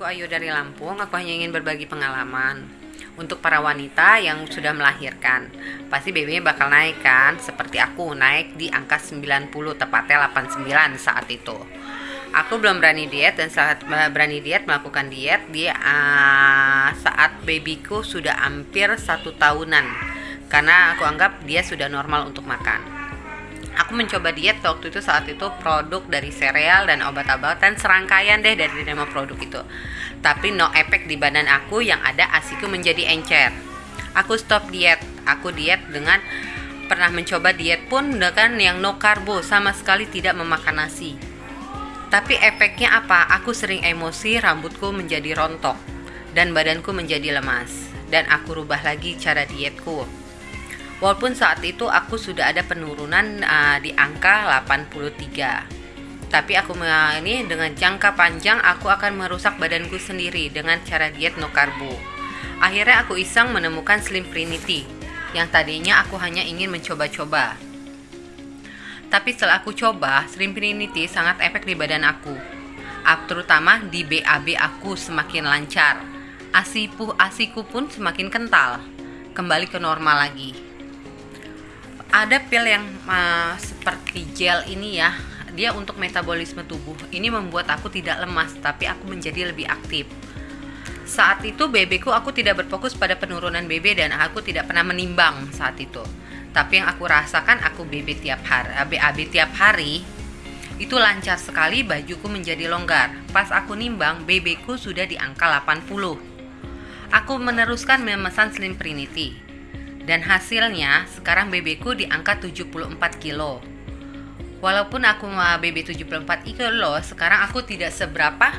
Aku Ayu dari Lampung, aku hanya ingin berbagi pengalaman. Untuk para wanita yang sudah melahirkan Pasti BB bakal naik kan? Seperti aku, naik di angka 90 Tepatnya 89 saat itu. Aku belum berani diet dan saat berani diet melakukan diet di uh, saat babyku sudah hampir satu tahunan. Karena aku anggap dia sudah normal untuk makan aku mencoba diet waktu itu saat itu produk dari sereal dan obat-obatan serangkaian deh dari nama produk itu. Tapi no efek di badan aku yang ada asiku menjadi encer. Aku stop diet. Aku diet dengan pernah mencoba diet pun dengan yang no karbo sama sekali tidak memakan nasi. Tapi efeknya apa? Aku sering emosi rambutku menjadi rontok dan badanku menjadi lemas. Dan aku rubah lagi cara dietku Walaupun saat itu aku sudah ada penurunan uh, di angka 83. Tapi aku ini dengan jangka panjang aku akan merusak badanku sendiri dengan cara diet no karbo. Akhirnya aku iseng menemukan Slim Trinity yang tadinya aku hanya ingin mencoba-coba. Tapi setelah aku coba, Slim Trinity sangat efek di badan aku. Terutama di BAB aku semakin lancar. Asiku, asiku pun semakin kental. Kembali ke normal lagi ada pil yang uh, seperti gel ini ya dia untuk metabolisme tubuh. Ini membuat aku tidak lemas tapi aku menjadi lebih aktif. Saat itu BB ku aku tidak berfokus pada penurunan BB dan aku tidak pernah menimbang saat itu. Tapi yang aku rasakan aku BB tiap hari BAB tiap hari itu lancar sekali bajuku menjadi longgar. Pas aku nimbang BB sudah di angka 80 aku meneruskan memesan Slim Trinity dan hasilnya sekarang BB ku di angka 74 kilo. Walaupun aku BB 74 kilo, sekarang aku tidak seberapa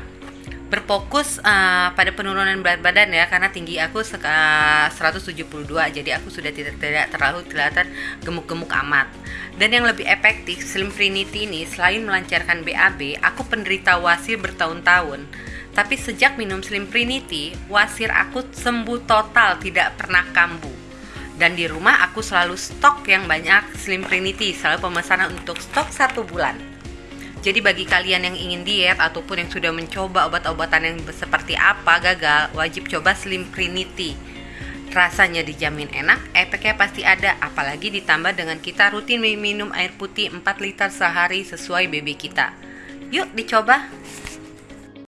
berfokus uh, pada penurunan berat badan ya karena tinggi aku uh, 172 jadi aku sudah tidak tidak terlalu kelihatan gemuk-gemuk amat. Dan yang lebih efektif Slim Trinity ini selain melancarkan BAB aku penderita wasir bertahun-tahun. Tapi sejak minum Slim Trinity wasir aku sembuh total tidak pernah kambuh dan di rumah aku selalu stok yang banyak Slim Trinity, selalu pemesanan untuk stok satu bulan. Jadi bagi kalian yang ingin diet ataupun yang sudah mencoba obat-obatan yang seperti apa gagal, wajib coba Slim Trinity. Rasanya dijamin enak, efeknya pasti ada, apalagi ditambah dengan kita rutin minum air putih 4 liter sehari sesuai BB kita. Yuk dicoba!